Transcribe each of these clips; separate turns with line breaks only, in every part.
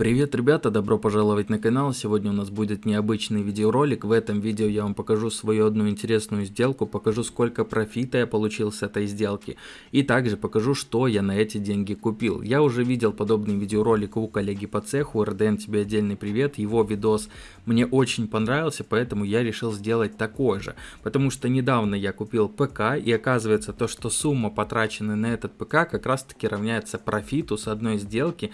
Привет, ребята, добро пожаловать на канал. Сегодня у нас будет необычный видеоролик. В этом видео я вам покажу свою одну интересную сделку, покажу сколько профита я получил с этой сделки и также покажу, что я на эти деньги купил. Я уже видел подобный видеоролик у коллеги по цеху, РДН тебе отдельный привет. Его видос мне очень понравился, поэтому я решил сделать такой же. Потому что недавно я купил ПК и оказывается то, что сумма потраченная на этот ПК как раз таки равняется профиту с одной сделки,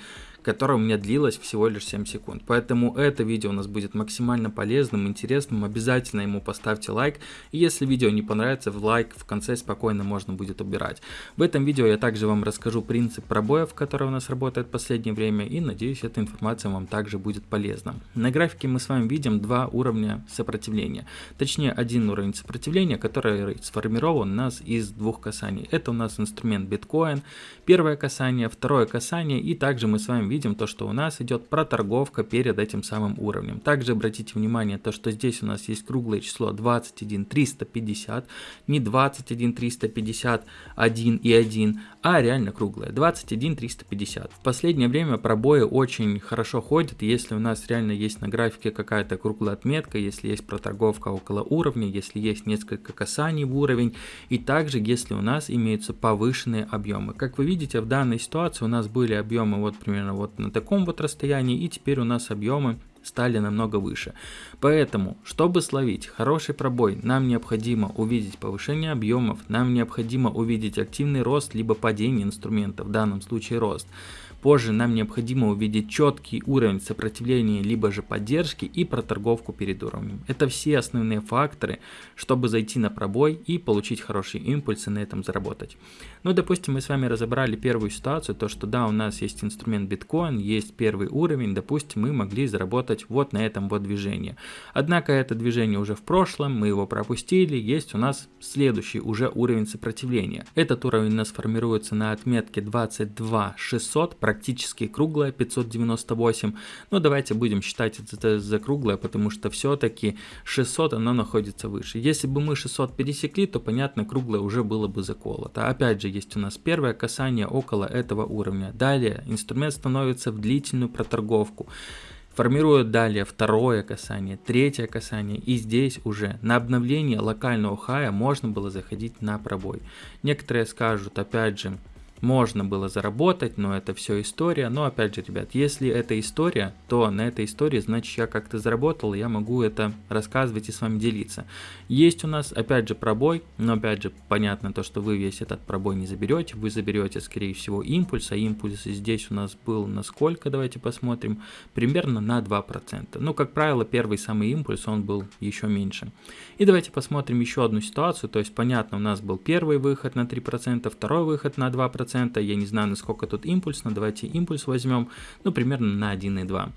которая у меня длилась всего лишь 7 секунд. Поэтому это видео у нас будет максимально полезным, интересным. Обязательно ему поставьте лайк. И если видео не понравится, в лайк в конце спокойно можно будет убирать. В этом видео я также вам расскажу принцип пробоев, который у нас работает в последнее время. И надеюсь, эта информация вам также будет полезна. На графике мы с вами видим два уровня сопротивления. Точнее, один уровень сопротивления, который сформирован у нас из двух касаний. Это у нас инструмент биткоин. Первое касание, второе касание. И также мы с вами видим видим то, что у нас идет проторговка перед этим самым уровнем. Также обратите внимание то, что здесь у нас есть круглое число 21 350, не 21 351 и 1, а реально круглое 21 350. В последнее время пробои очень хорошо ходят, если у нас реально есть на графике какая-то круглая отметка, если есть проторговка около уровня, если есть несколько касаний в уровень, и также если у нас имеются повышенные объемы. Как вы видите, в данной ситуации у нас были объемы вот примерно вот вот на таком вот расстоянии, и теперь у нас объемы стали намного выше. Поэтому, чтобы словить хороший пробой, нам необходимо увидеть повышение объемов, нам необходимо увидеть активный рост, либо падение инструмента, в данном случае рост. Позже нам необходимо увидеть четкий уровень сопротивления либо же поддержки и проторговку перед уровнем. Это все основные факторы, чтобы зайти на пробой и получить хорошие импульсы на этом заработать. Ну, допустим, мы с вами разобрали первую ситуацию, то что да, у нас есть инструмент биткоин, есть первый уровень, допустим, мы могли заработать вот на этом вот движении. Однако это движение уже в прошлом, мы его пропустили, есть у нас следующий уже уровень сопротивления. Этот уровень у нас формируется на отметке 22 600, практически круглая 598. Но давайте будем считать это за круглое, потому что все-таки 600 оно находится выше. Если бы мы 600 пересекли, то понятно, круглое уже было бы заколото. Опять же, есть у нас первое касание около этого уровня. Далее инструмент становится в длительную проторговку формирует далее второе касание, третье касание и здесь уже на обновление локального хая можно было заходить на пробой. Некоторые скажут опять же можно было заработать, но это все история. Но опять же, ребят, если это история, то на этой истории, значит, я как-то заработал, я могу это рассказывать и с вами делиться. Есть у нас, опять же, пробой, но опять же, понятно то, что вы весь этот пробой не заберете, вы заберете, скорее всего, импульс, а импульс здесь у нас был на сколько, давайте посмотрим, примерно на 2%. Ну, как правило, первый самый импульс, он был еще меньше. И давайте посмотрим еще одну ситуацию, то есть, понятно, у нас был первый выход на 3%, второй выход на 2%, 1%. Я не знаю, насколько тут импульс, но давайте импульс возьмем, ну, примерно на 1,2.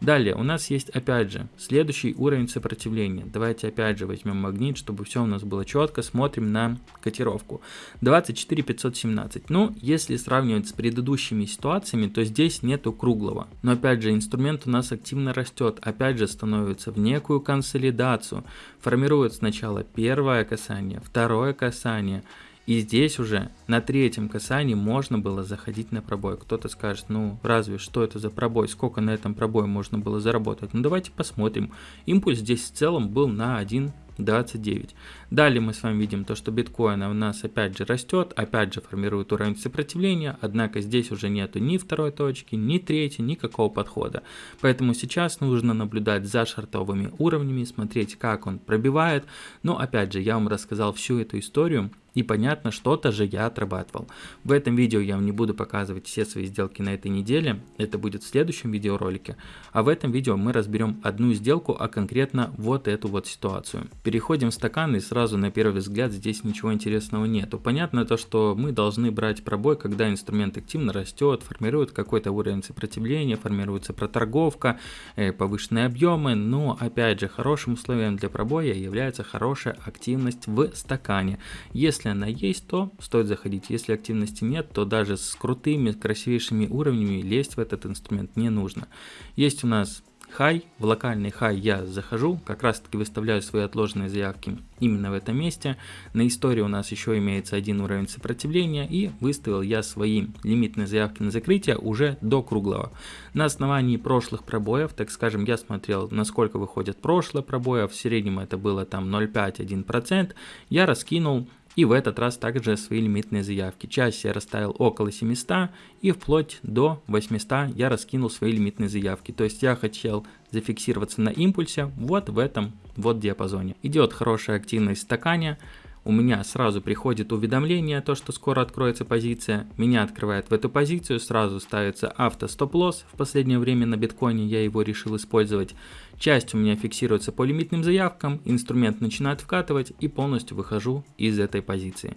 Далее у нас есть опять же следующий уровень сопротивления. Давайте опять же возьмем магнит, чтобы все у нас было четко. Смотрим на котировку. 24 517. Ну, если сравнивать с предыдущими ситуациями, то здесь нету круглого. Но опять же инструмент у нас активно растет. Опять же становится в некую консолидацию. Формирует сначала первое касание, второе касание. И здесь уже на третьем касании можно было заходить на пробой. Кто-то скажет, ну разве что это за пробой, сколько на этом пробое можно было заработать. Ну давайте посмотрим. Импульс здесь в целом был на 1 29. Далее мы с вами видим то, что биткоин у нас опять же растет, опять же формирует уровень сопротивления, однако здесь уже нету ни второй точки, ни третьей, никакого подхода. Поэтому сейчас нужно наблюдать за шартовыми уровнями, смотреть как он пробивает. Но опять же, я вам рассказал всю эту историю, и понятно, что-то же я отрабатывал. В этом видео я вам не буду показывать все свои сделки на этой неделе, это будет в следующем видеоролике. А в этом видео мы разберем одну сделку, а конкретно вот эту вот ситуацию. Переходим в стакан и сразу на первый взгляд здесь ничего интересного нету. Понятно то, что мы должны брать пробой, когда инструмент активно растет, формирует какой-то уровень сопротивления, формируется проторговка, э, повышенные объемы, но опять же хорошим условием для пробоя является хорошая активность в стакане. Если если она есть, то стоит заходить. Если активности нет, то даже с крутыми, красивейшими уровнями лезть в этот инструмент не нужно. Есть у нас хай. В локальный хай я захожу, как раз таки выставляю свои отложенные заявки именно в этом месте. На истории у нас еще имеется один уровень сопротивления и выставил я свои лимитные заявки на закрытие уже до круглого. На основании прошлых пробоев, так скажем, я смотрел, насколько выходят прошлые пробои, а в среднем это было там 0,5-1%, я раскинул и в этот раз также свои лимитные заявки. Часть я расставил около 700 и вплоть до 800 я раскинул свои лимитные заявки. То есть я хотел зафиксироваться на импульсе вот в этом вот диапазоне. Идет хорошая активность в стакане у меня сразу приходит уведомление, то что скоро откроется позиция, меня открывает в эту позицию, сразу ставится авто стоп-лосс, в последнее время на биткоине я его решил использовать, часть у меня фиксируется по лимитным заявкам, инструмент начинает вкатывать и полностью выхожу из этой позиции.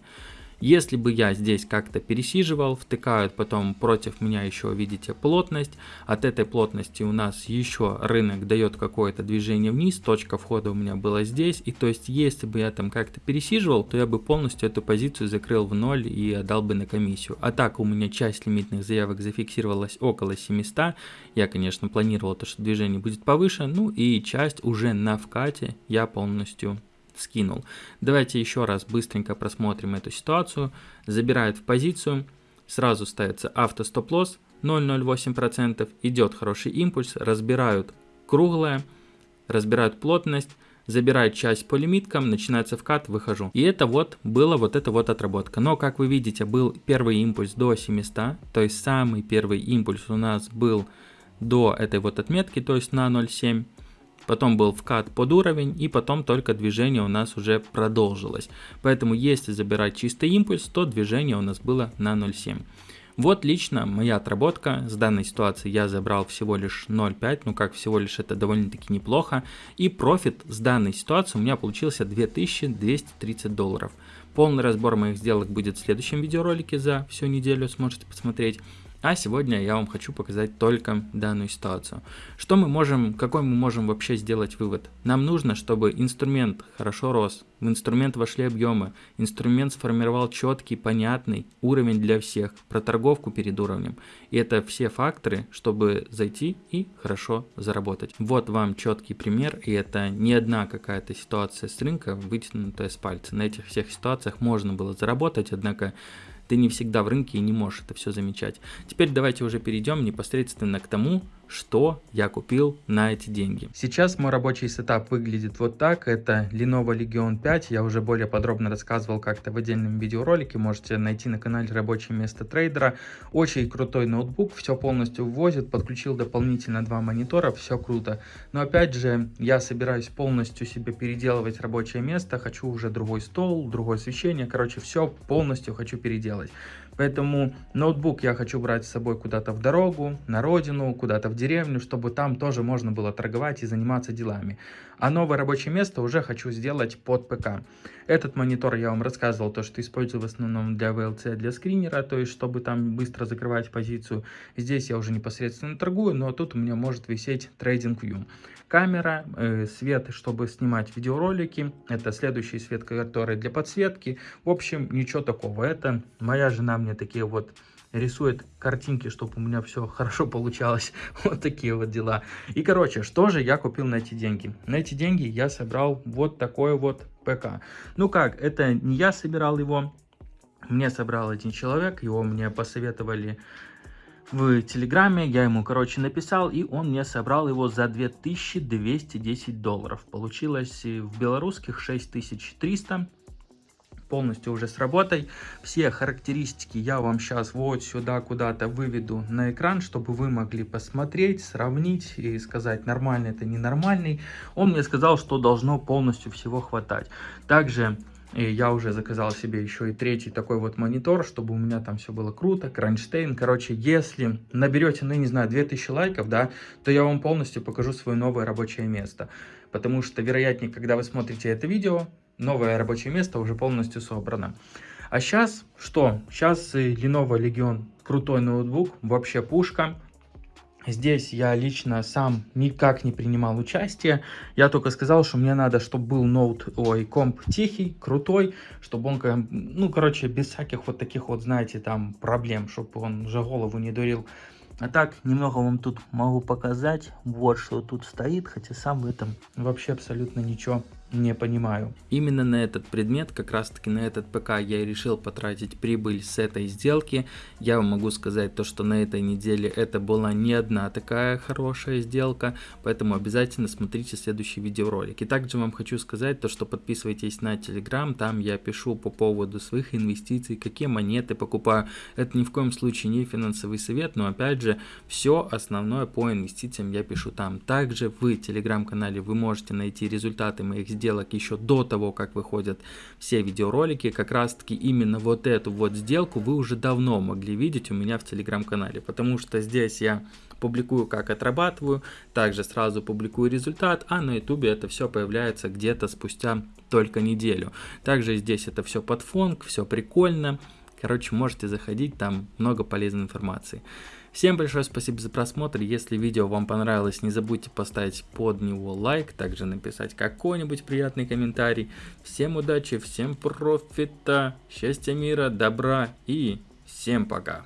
Если бы я здесь как-то пересиживал, втыкают потом против меня еще, видите, плотность. От этой плотности у нас еще рынок дает какое-то движение вниз, точка входа у меня была здесь. И то есть, если бы я там как-то пересиживал, то я бы полностью эту позицию закрыл в ноль и отдал бы на комиссию. А так у меня часть лимитных заявок зафиксировалась около 700. Я, конечно, планировал то, что движение будет повыше. Ну и часть уже на вкате я полностью скинул. Давайте еще раз быстренько просмотрим эту ситуацию. Забирает в позицию, сразу ставится автостоп-лосс 0,08%, идет хороший импульс, разбирают круглое, разбирают плотность, забирает часть по лимиткам, начинается вкат, выхожу. И это вот было вот эта вот отработка. Но как вы видите, был первый импульс до 700, то есть самый первый импульс у нас был до этой вот отметки, то есть на 0,7 потом был вкат под уровень и потом только движение у нас уже продолжилось. Поэтому если забирать чистый импульс, то движение у нас было на 0.7. Вот лично моя отработка с данной ситуации я забрал всего лишь 0.5, ну как всего лишь это довольно-таки неплохо. И профит с данной ситуации у меня получился 2230 долларов. Полный разбор моих сделок будет в следующем видеоролике за всю неделю, сможете посмотреть. А сегодня я вам хочу показать только данную ситуацию. Что мы можем, какой мы можем вообще сделать вывод? Нам нужно, чтобы инструмент хорошо рос, в инструмент вошли объемы, инструмент сформировал четкий, понятный уровень для всех, про торговку перед уровнем. И это все факторы, чтобы зайти и хорошо заработать. Вот вам четкий пример, и это не одна какая-то ситуация с рынка, вытянутая с пальца. На этих всех ситуациях можно было заработать, однако ты не всегда в рынке и не можешь это все замечать. Теперь давайте уже перейдем непосредственно к тому, что я купил на эти деньги. Сейчас мой рабочий сетап выглядит вот так. Это Lenovo Legion 5. Я уже более подробно рассказывал как-то в отдельном видеоролике. Можете найти на канале рабочее место трейдера. Очень крутой ноутбук. Все полностью вывозит. Подключил дополнительно два монитора. Все круто. Но опять же, я собираюсь полностью себе переделывать рабочее место. Хочу уже другой стол, другое освещение. Короче, все полностью хочу переделать. Поэтому ноутбук я хочу брать с собой куда-то в дорогу, на родину, куда-то в деревню, чтобы там тоже можно было торговать и заниматься делами. А новое рабочее место уже хочу сделать под ПК. Этот монитор я вам рассказывал, то, что использую в основном для VLC, для скринера, то есть чтобы там быстро закрывать позицию. Здесь я уже непосредственно торгую, но тут у меня может висеть TradingView. Камера, э, свет, чтобы снимать видеоролики, это следующий свет, который для подсветки. В общем, ничего такого. Это моя жена мне такие вот рисует картинки, чтобы у меня все хорошо получалось. вот такие вот дела. И, короче, что же я купил на эти деньги? На эти деньги я собрал вот такой вот ПК. Ну как, это не я собирал его, мне собрал один человек, его мне посоветовали в Телеграме, я ему, короче, написал, и он мне собрал его за 2210 долларов. Получилось в белорусских 6300 полностью уже с работой. Все характеристики я вам сейчас вот сюда куда-то выведу на экран, чтобы вы могли посмотреть, сравнить и сказать, нормальный это ненормальный. Он мне сказал, что должно полностью всего хватать. Также и я уже заказал себе еще и третий такой вот монитор, чтобы у меня там все было круто, кронштейн. Короче, если наберете, ну, не знаю, 2000 лайков, да, то я вам полностью покажу свое новое рабочее место. Потому что, вероятнее, когда вы смотрите это видео, новое рабочее место уже полностью собрано. А сейчас что? Сейчас Lenovo Legion крутой ноутбук, вообще пушка. Здесь я лично сам никак не принимал участие. Я только сказал, что мне надо, чтобы был ноут, ой, комп тихий, крутой, чтобы он, ну, короче, без всяких вот таких вот, знаете, там проблем, чтобы он же голову не дурил.
А так, немного вам тут могу показать. Вот что тут стоит, хотя сам в этом вообще абсолютно ничего не понимаю.
Именно на этот предмет, как раз таки на этот ПК я и решил потратить прибыль с этой сделки. Я вам могу сказать то, что на этой неделе это была не одна такая хорошая сделка, поэтому обязательно смотрите следующий видеоролик. И также вам хочу сказать то, что подписывайтесь на Telegram, там я пишу по поводу своих инвестиций, какие монеты покупаю. Это ни в коем случае не финансовый совет, но опять же, все основное по инвестициям я пишу там. Также в Telegram канале вы можете найти результаты моих сделок сделок еще до того, как выходят все видеоролики. Как раз таки именно вот эту вот сделку вы уже давно могли видеть у меня в телеграм-канале, потому что здесь я публикую, как отрабатываю, также сразу публикую результат, а на ютубе это все появляется где-то спустя только неделю. Также здесь это все под фонг, все прикольно. Короче, можете заходить, там много полезной информации. Всем большое спасибо за просмотр. Если видео вам понравилось, не забудьте поставить под него лайк, также написать какой-нибудь приятный комментарий. Всем удачи, всем профита, счастья, мира, добра и всем пока.